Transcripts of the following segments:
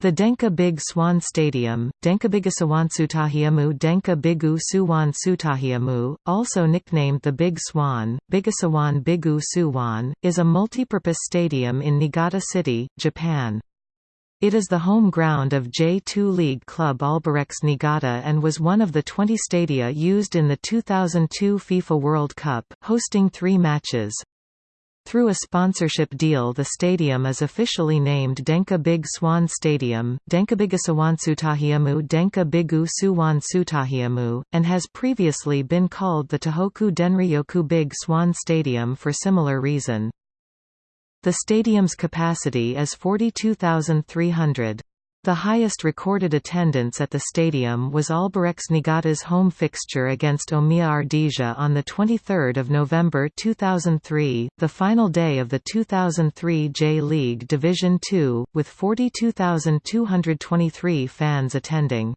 The Denka Big Swan Stadium, Denkabigasawansutahiamu Denka Bigu Suwan Sutahiamu, also nicknamed the Big Swan, Bigasawan Bigu Suwan, is a multipurpose stadium in Niigata City, Japan. It is the home ground of J2 League club Albirex Niigata and was one of the 20 stadia used in the 2002 FIFA World Cup, hosting three matches. Through a sponsorship deal the stadium is officially named Denka Big Swan Stadium, Denkabigasawansutahiamu Denka Bigu Suwan Sutahiamu, and has previously been called the Tohoku Denryoku Big Swan Stadium for similar reason. The stadium's capacity is 42,300. The highest recorded attendance at the stadium was Albirex Niigata's home fixture against Omiya Ardija on 23 November 2003, the final day of the 2003 J-League Division II, with 42,223 fans attending.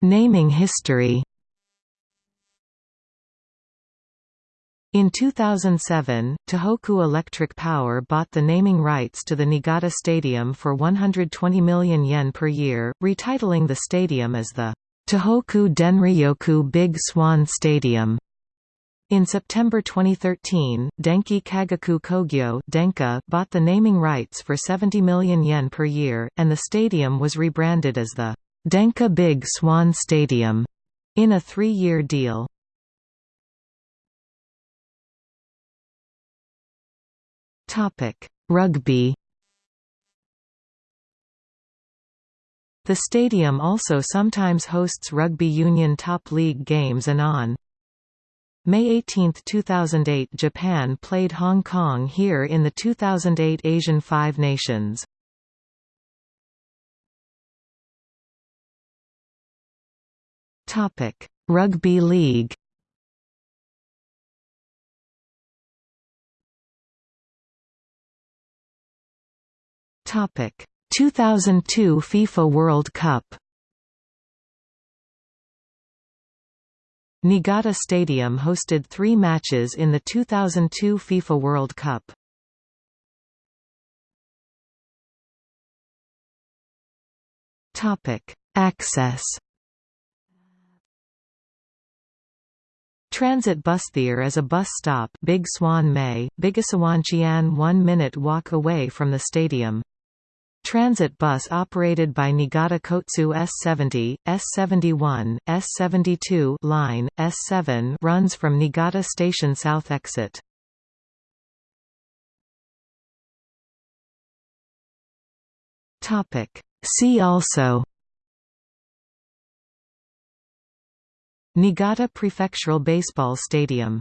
Naming history In 2007, Tohoku Electric Power bought the naming rights to the Niigata Stadium for 120 million yen per year, retitling the stadium as the Tohoku Denryoku Big Swan Stadium. In September 2013, Denki Kagaku Kogyo Denka bought the naming rights for 70 million yen per year, and the stadium was rebranded as the Denka Big Swan Stadium in a three-year deal. Topic: Rugby. The stadium also sometimes hosts rugby union top league games and on May 18, 2008 Japan played Hong Kong here in the 2008 Asian Five Nations. Rugby league Topic 2002 FIFA World Cup Niigata Stadium hosted three matches in the 2002 FIFA World Cup. Topic: Access Transit bus there is a bus stop Big Swan Mae, Bigasawanchian 1 minute walk away from the stadium. Transit bus operated by Niigata Kotsu S70, S71, S72 line, S7 runs from Niigata Station South exit. See also Niigata Prefectural Baseball Stadium